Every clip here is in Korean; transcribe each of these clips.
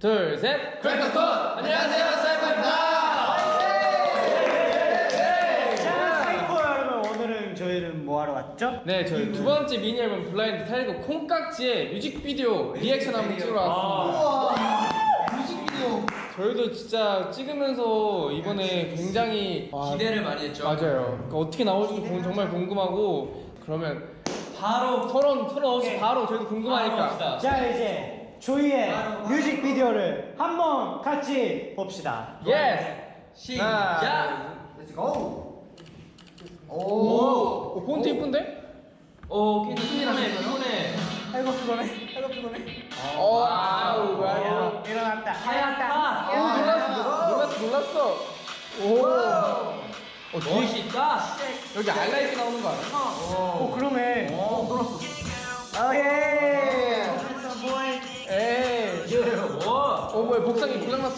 둘, 셋. 크래커톤! 안녕하세요, 사이퍼입니다! 자, 사이코 여러분 오늘은 저희는 뭐 하러 왔죠? 네, 저희 두 번째 미니 앨범 블라인드 타이틀곡 콩깍지의 뮤직비디오 리액션 한번 찍으러 왔습니다. 뮤직비디오 저희도 진짜 찍으면서 이번에 굉장히 아, 기대를 많이 했죠. 맞아요. 그러니까 어떻게 나올지도 공- 정말 궁금하고 그러면 바로 서론 서론 없이 오케이. 바로 저희도 궁금하니까. 자 이제 저희의 뮤직비디오를 한번 같이 봅시다. Yes. 시작! Let's go. 오, 오. 오 폰트 이쁜데? 오, 괜찮네, 피곤해. 아이고 피곤해. 아이고 피곤해. 어, 아우, 야, 아우. 일어났다. 하얗다. 오, 놀랐어, 놀랐어, 놀랐어. 오. 어, 뒤에 멋있다. 여기 alright 나오는 거 알아? 오 그러네.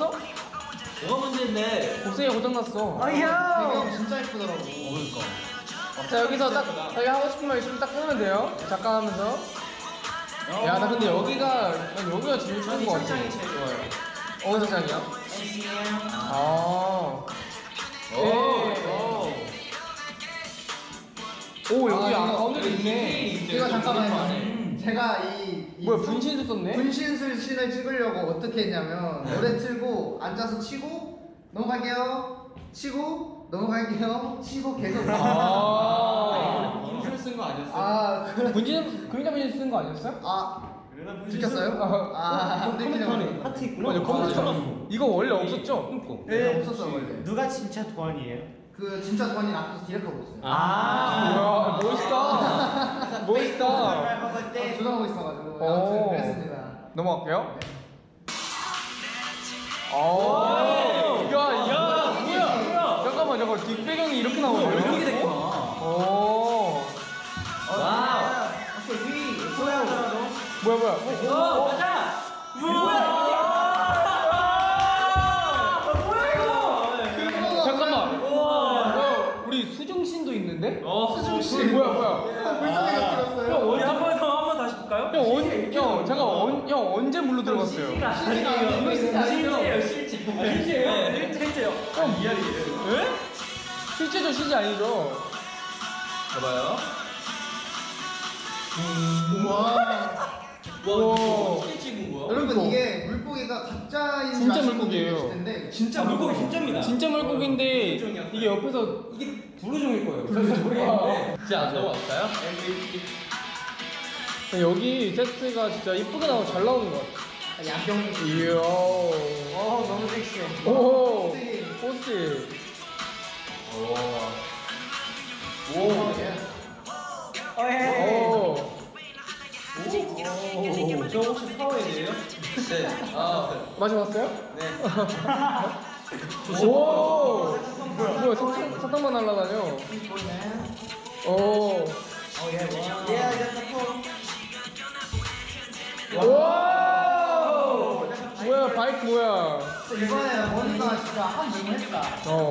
났어? 뭐가 문제인데? 복상이 고장났어. 아야. 배경 진짜 예쁘더라고. 자, 여기서 딱, 자기 하고 싶은 말 있으면 딱 끊으면 돼요. 잠깐 하면서. 야, 나 근데 여기가, 난 여기가 제일 좋은 거 같아. 제일 좋아요. 어느 장이야? 아. 오, 네. 오, 여기 아, 가운데도 있네. 제가 잠깐만요. 음. 제가 이, 이 뭐야, 분신도 썼네? 분신술 씬을 찍으려고 어떻게 했냐면 노래 틀고 앉아서 치고 넘어갈게요. 치고 넘어갈게요. 치고 계속. 아. 인술 쓴거 아니었어? 아, 그, 분신, 그러니까 분신 쓴거 아니었어요? 아, 들켰어요? 아, 안 들키네요. 하트 있구나. 맞아, 컴퓨터. 이거 원래 없었죠? 네, 없었어 원래. 누가 진짜 도안이에요? 그 진짜 권이 앞에서 디렉하고 있어요. 아. 이야, 멋있다. 멋있다. 아, 조정하고 있어가지고 오. 아무튼 그랬습니다. 넘어갈게요. 오. 야, 야, 뭐야? 잠깐만, 잠깐. 뒷배경이 이렇게 나오네요. 이렇게 됐구나. 오. wow. 위. 소야 뭐야, 뭐야. 오, 가자! 뭐야, 잠깐만. 우와. 어, 우리 수중 신도 있는데? 어, 수중 신. 뭐야, 뭐야. 언, 형, 잠깐, 언, 형, 언제 물로 들어갔어요? 아니에요. 실제예요, 실제. 실제예요? 실제요. 형, 미안해요. 에? 실제죠, 실제 아니죠? 봐봐요. 와. 와, 우와. 어떻게 찍은 거야? 여러분. 이게 물고기가 가짜인 줄 진짜 물고기예요. 텐데 진짜 물고기 진짜입니다. 진짜 물고기인데, 이게 옆에서 이게 부르종일 거예요. 부르종인데. 자, 넘어갈까요? 여기 세트가 진짜 이쁘게 나오고 잘 나오는 것 같아. 양평 이야. 어 너무 섹시해. 오. 포스. 오. 어 예. 오. 오. 저 혹시 파워헤드예요? 네. 아, 마셔봤어요? 네. 오. 뭐야, 사탕, 사탕만 날라다녀. 오. 오. 뭐야, 바이크 뭐야. 이번에 원이가 진짜 한 몸을 했다. 어.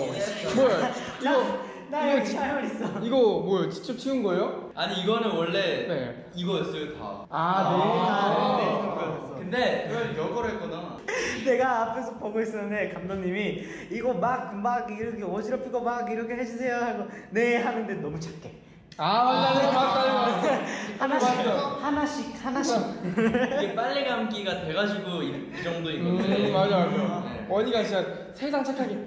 뭐야, 이거. 나 여기 촬영 있어. 이거 뭐야, 직접 치운 거예요? 아니 이거는 원래 네. 이거였어요 다. 아, 네. 근데 이걸 역으로 했구나. 내가 앞에서 보고 있었는데 감독님이 이거 막 막 이렇게 어지럽히고 막 이렇게 해주세요 하고 네 하는데 너무 착해. 아, 맞다, 맞다, 맞다, 맞다. 하나씩 맞아. 하나씩 하나씩. 이게 빨래 감기가 돼가지고 이, 이 정도인 건데. 음, 맞아, 맞아. 네. 원이가 진짜 세상 착하게.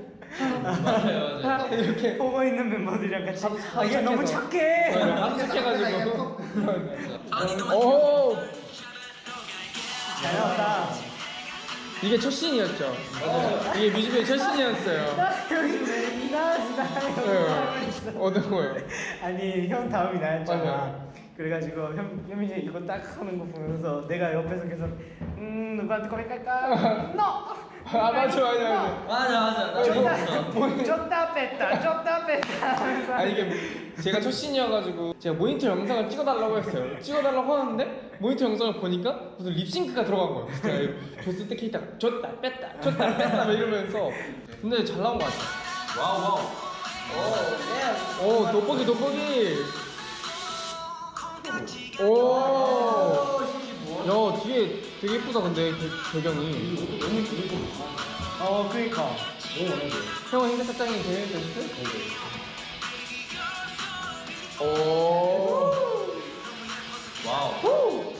맞아요, 맞아요. 이렇게. 보고 있는 멤버들이랑 같이 아, 얘 너무. 착해. 하도 착해가지고. 오! 잘 나왔다. 이게 첫 씬이었죠? 이게 뮤직비디오 첫 씬이었어요. 나 여기 나 네. 어떤 거요? 아니 형 다음이 나였잖아. 맞아요. 그래가지고 형 현민이 이거 딱 하는 거 보면서 내가 옆에서 계속 음 누구한테 고백할까? 너. 아, 맞아, 맞아, 맞아. 맞아, 맞아. 나. 줬다 뺐다 줬다 뺐다 아니, 이게 제가 첫 씬이어가지고 제가 모니터 영상을 찍어달라고 했어요. 찍어달라고 하는데 모니터 영상을 보니까 무슨 립싱크가 들어간 거예요. 제가 줬을 때 케이타 줬다, 뺐다, 줬다, 뺐다 막 이러면서. 근데 잘 나온 것 같아요. wow, wow. 오, 돋보기, 돋보기. 오. 야, 뒤에 되게 예쁘다 근데 배, 배경이. 어 그니까. 형은 흰색 짱이 제일 베스트? 오. wow.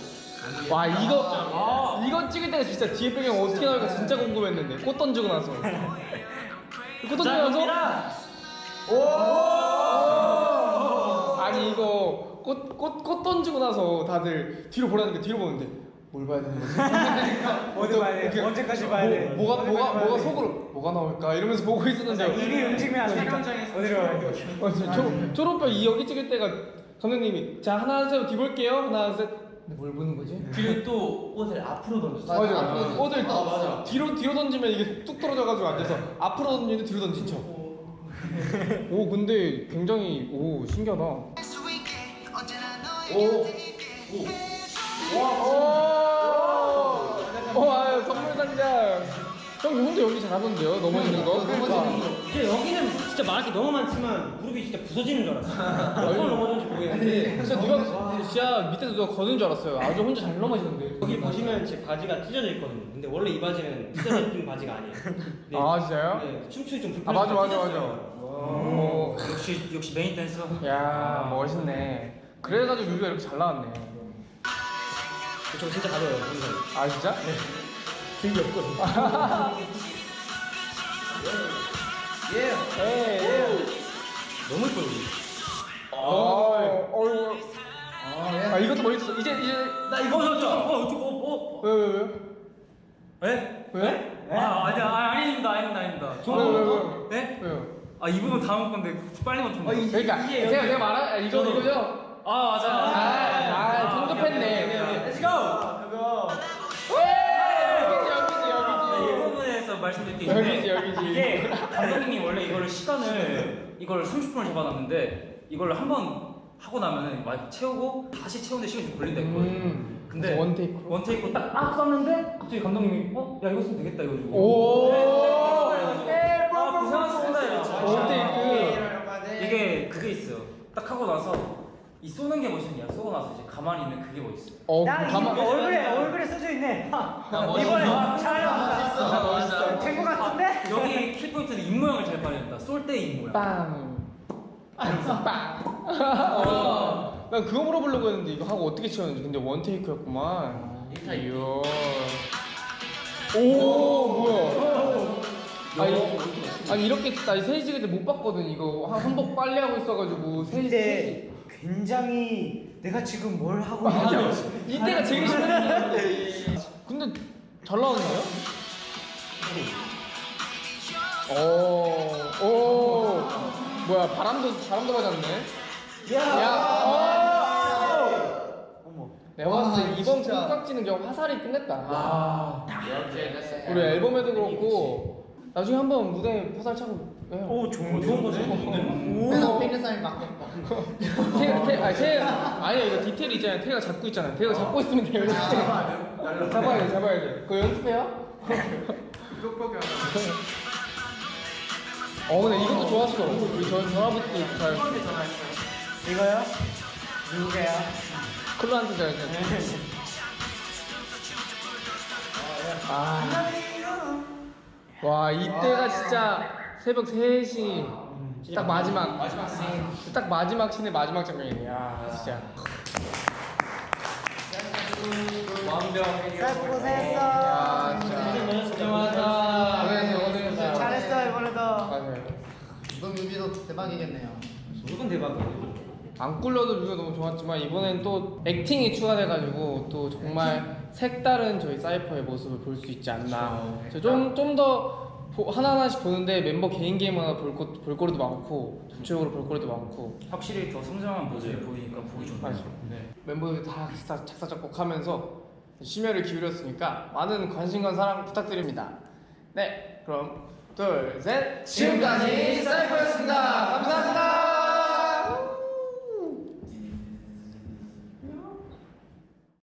와 이거 이거 찍을 때가 진짜 뒤에 배경 어떻게 나올까 진짜 궁금했는데 꽃 던지고 나서. 꽃 던지고 나서? 오! 아니 이거 꽃 꽃 꽃 던지고 나서 다들 뒤로 보라니까 뒤로 보는데 뭘 봐야 되는 거지? 어디 봐야 돼? 언제까지 봐야 돼? 뭐, 뭐가 뭐가 뭐가 돼? 속으로 뭐가 나올까 이러면서 보고 있었는데 입이 움직이면 안 되니까 어디로 가야 돼? 어, 저, 초, 초록별 이 여기 찍을 때가 감독님이 자 하나 둘셋 뒤볼게요 하나 둘셋 근데 뭘 보는 거지? 그리고 또 옷을 앞으로 던졌어. 맞아, 맞아. 앞으로 꽃을 아, 맞아. 뒤로 뒤로 던지면 이게 뚝 떨어져가지고 앉아서 앞으로 던지는데 뒤로 던진 척. 오 근데 굉장히 오 신기하다. 오. 와. 오. 오. 아 선물 상자. 형 혼자 여기 잘하던데요? 넘어지는 거. 그러니까. 근데 여기는 진짜 말할 게 너무 많지만 무릎이 진짜 부서지는 줄 알았어. 몇번 넘어졌는지 모르겠는데 진짜 누가 진짜 밑에서 누가 거는 줄 알았어요. 아주 혼자 잘 넘어지는데. 여기 보시면 제 바지가 찢어져 있거든요. 근데 원래 이 바지는 찢어져 있는 바지가 아니에요. 네. 아 진짜요? 네, 춤추기 좀아 불편해서 맞아 맞아 찢었어요. 맞아. 오. 역시 역시 메인 댄서. 야 멋있네. 그래가지고 뮤비가 이렇게 잘 나왔네. 저 진짜. 굉장히. 아 진짜? 되게 없거든요. 예. 예. 너무 예뻐요. 어. 어. 아, 예. 아 이것도 멋있어. 이제 이제 나 이거 어, 저, 저, 어, 저, 어, 어, 왜 왜 왜? 왜? 왜? 아, 아니야, 아, 아닙니다, 아닙니다, 아닙니다. 왜, 왜, 왜? 네? 왜요? 아, 이 부분 다음 건데 빨리 맞춘 거. 그러니까 제가 제가 말한 아, 이거. 이거죠. 아, 맞아. 아, 아, 성급했네. Let's go. 여기지 네, 이 여기지 부분에서 말씀드릴 게 여기지 있는데 여기지. 이게 감독님이 원래 이거를 시간을 이걸 30분을 잡아놨는데 이걸 한 번 하고 나면은 막 채우고 다시 채우는데 시간이 좀 걸린다 했거든요. 음. 근데 원 테이크로. 원 테이크 딱아 썼는데 갑자기 감독님이 어? 야 이거 쓰면 되겠다 이거 오. 아 고생하셨습니다 이러죠. 원 테이크. 이게 그게 있어요 딱 하고 나서 이 쏘는 게 멋있냐 쏘고 나서 이제 가만히 있는 그게 멋있어요 어나 가만. 이거 얼굴에 얼굴에 써져 있네. 하, 멋있어. 이번에 나 촬영 멋있어. 된거 같은데? 여기 키포인트는 입 모양을 잘 발현했다 쏠 때 입 모양 빵. 빵. 어. 난 그거 물어보려고 했는데 이거 하고 어떻게 치웠는지 근데 원 테이크였구만. 이야. 오 뭐야? 아니, 아니 이렇게 나 세지 찍을 때 못 봤거든 이거 한 한복 빨리 하고 있어가지고 세지 근데 굉장히 내가 지금 뭘 하고 맞아. 있는지 이때가 제일 힘들었는데. 근데 잘 나왔네요? 오, 오, 뭐야 바람도 바람도 맞았네. 야, 오. 어머 내가 봤을 때 와, 이번 진짜. 콩깍지는 그냥 화살이 끝냈다. 와 우리 앨범에도 그렇고 나중에 한번 무대 화살 차고. 오 좋은 좋은 거죠 맨날 핑크사인 맞겠다. 태, 태, 아니, 태, 아니야 이거 디테일 있잖아요. 태가 잡고 있잖아요. 태가 잡고 있으면 돼요. 이렇게. 잡아야 돼, 잡아야 돼. 그거 연습해요? 어, 근데 이것도 좋았어. 우리 전 전화부터 잘 이거요? 누구게요? 클로한테 잘 잘. 아, 와 이때가 진짜 새벽 3시 딱 마지막 딱 마지막 씬의 마지막 장면이네. 야 진짜. 완벽. 잘 고생했어. 잘했어 이번에도 맞아요. 이번 뮤비도 대박이겠네요. 무조건 대박이에요 안 꿀려도 뮤비가 너무 좋았지만 이번엔 또 액팅이 추가돼가지고 또 정말 색다른 저희 사이퍼의 모습을 볼 수 있지 않나. 좀좀더 하나하나씩 보는데 멤버 개인 개인마다 볼, 거, 볼거리도 많고 전체적으로 볼 거리도 많고 확실히 더 성장한 모습이 보이니까 보기 좋네요 맞아. 멤버들 다 작사, 작사 작곡하면서 심혈을 기울였으니까 많은 관심과 사랑 부탁드립니다. 네, 그럼 둘, 셋. 지금까지 사이퍼였습니다. 감사합니다.